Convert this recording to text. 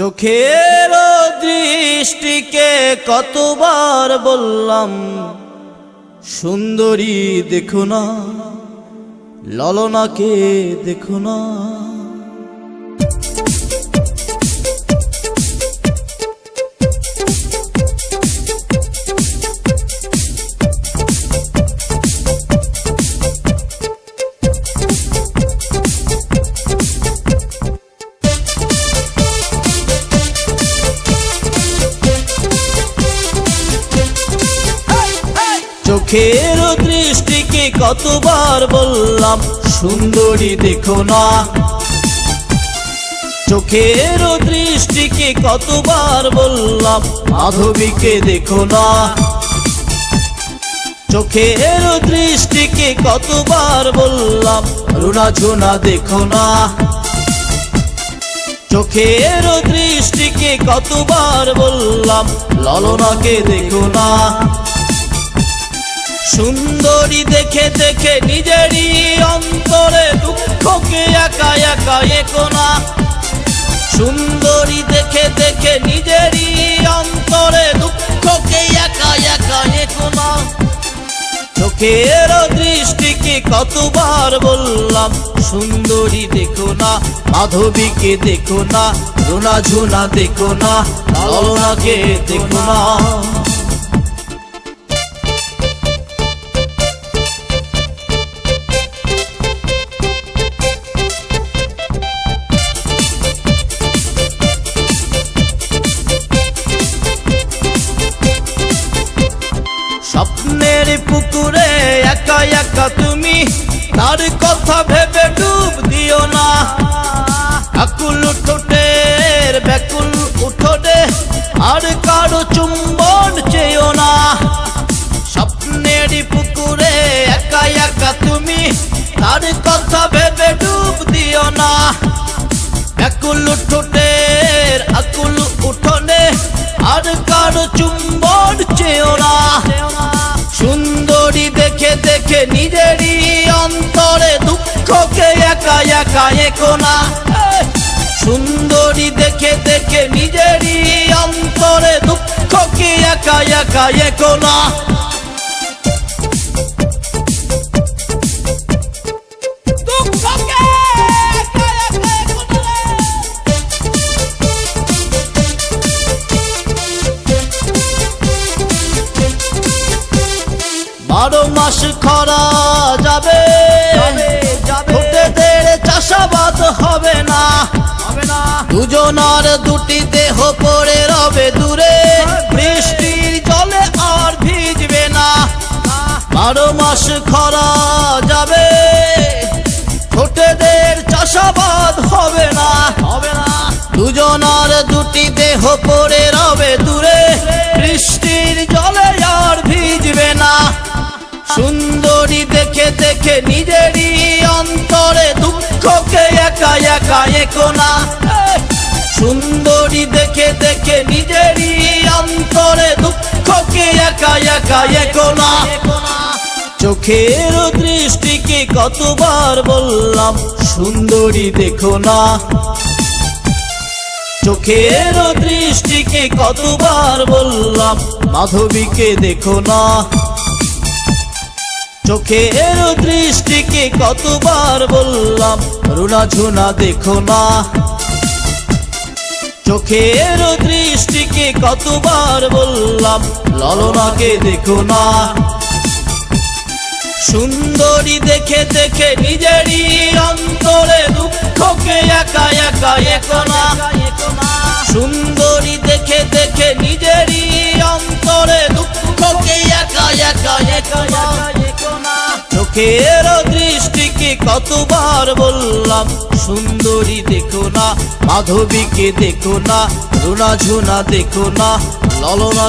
চোখের দৃষ্টিকে কতবার বললাম সুন্দরী দেখো না ললনাকে দেখো না। চোখের দৃষ্টিকে কতবার বললাম, সুন্দরী দেখো না। চোখের দৃষ্টিকে কতবার বললাম, মাধবীকে দেখো না। চোখের দৃষ্টিকে কতবার বললাম রুনা ঝুনা দেখো না। চোখের দৃষ্টিকে কতবার বললাম, ললনাকে দেখো না। সুন্দরী দেখে দেখে নিজেরই অন্তরে দুঃখকে একা একা একো না। সুন্দরী দেখে দেখে নিজেরই অন্তরে দুঃখকে একা একা একো না। চোখের দৃষ্টিকে কতবার বললাম, সুন্দরী দেখো না, মাধবীকে দেখো না, রুনা ঝুনা দেখো না ললনাকে দেখো না। তার কথা ভেবে ডুব দিও না। আকুল ঠোঁটের ব্যাকুল উঠোটে আর কারও চুম্বন চেয়েও না। স্বপ্নের পুকুরে একা একা তুমি, তার কথা একা একা একো না সুন্দরী দেখে দেখে নিজেরই অন্তরে দুঃখকে একা একা একো না দুঃখকে একা একা বারো মাস খরা দুটি দেহ পড়ে রবে দূরে। বৃষ্টির জলে আর ভিজবে না। বারো মাস খরা যাবে। ঠোঁটেদের চাষাবাদ হবে না। হবে না। দুজনার দুটি দেহ পড়ে রবে দূরে। বৃষ্টির জলে আর ভিজবে না। সুন্দরী দেখে দেখে নিজেরই অন্তরে দুঃখকে একা একা একো একা একা একো না। চোখের দৃষ্টিকে কতবার বললাম, সুন্দরী দেখো না। চোখের দৃষ্টিকে কতবার বললাম, মাধবীকে দেখো না। চোখের দৃষ্টিকে কতবার বললাম, রুনা ঝুনা দেখো না। চোখের দৃষ্টিকে কতবার বললাম, ললনাকে দেখো না। সুন্দরী দেখে দেখে নিজেরই অন্তরে দুঃখকে একা একা একো না। সুন্দরী দেখে দেখে নিজেরই অন্তরে দুঃখকে একা একা একো না। চোখের কতবার বললাম সুন্দরী দেখো না মাধবীকে দেখো না রুনা ঝুনা দেখো না ললনা